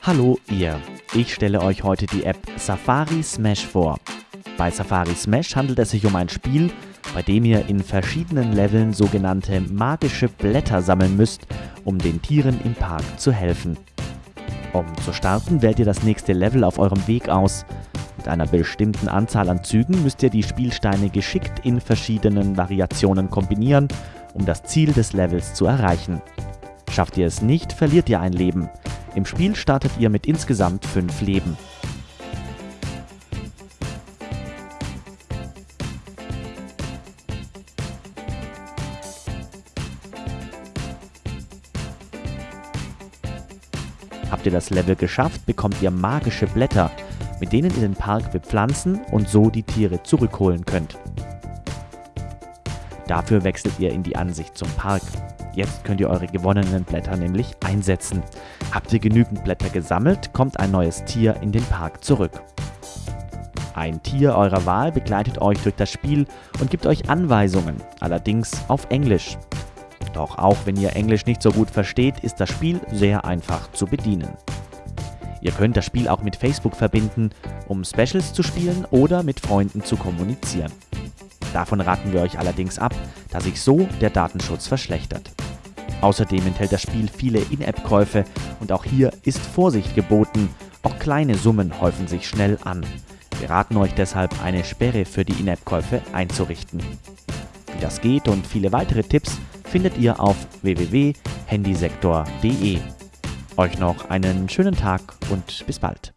Hallo ihr, ich stelle euch heute die App Safari Smash vor. Bei Safari Smash handelt es sich um ein Spiel, bei dem ihr in verschiedenen Leveln sogenannte magische Blätter sammeln müsst, um den Tieren im Park zu helfen. Um zu starten, wählt ihr das nächste Level auf eurem Weg aus. Mit einer bestimmten Anzahl an Zügen müsst ihr die Spielsteine geschickt in verschiedenen Variationen kombinieren, um das Ziel des Levels zu erreichen. Schafft ihr es nicht, verliert ihr ein Leben. Im Spiel startet ihr mit insgesamt 5 Leben. Habt ihr das Level geschafft, bekommt ihr magische Blätter, mit denen ihr den Park bepflanzen und so die Tiere zurückholen könnt. Dafür wechselt ihr in die Ansicht zum Park. Jetzt könnt ihr eure gewonnenen Blätter nämlich einsetzen. Habt ihr genügend Blätter gesammelt, kommt ein neues Tier in den Park zurück. Ein Tier eurer Wahl begleitet euch durch das Spiel und gibt euch Anweisungen, allerdings auf Englisch. Doch auch wenn ihr Englisch nicht so gut versteht, ist das Spiel sehr einfach zu bedienen. Ihr könnt das Spiel auch mit Facebook verbinden, um Specials zu spielen oder mit Freunden zu kommunizieren. Davon raten wir euch allerdings ab, da sich so der Datenschutz verschlechtert. Außerdem enthält das Spiel viele In-App-Käufe und auch hier ist Vorsicht geboten, auch kleine Summen häufen sich schnell an. Wir raten euch deshalb, eine Sperre für die In-App-Käufe einzurichten. Wie das geht und viele weitere Tipps findet ihr auf www.handysektor.de. Euch noch einen schönen Tag und bis bald.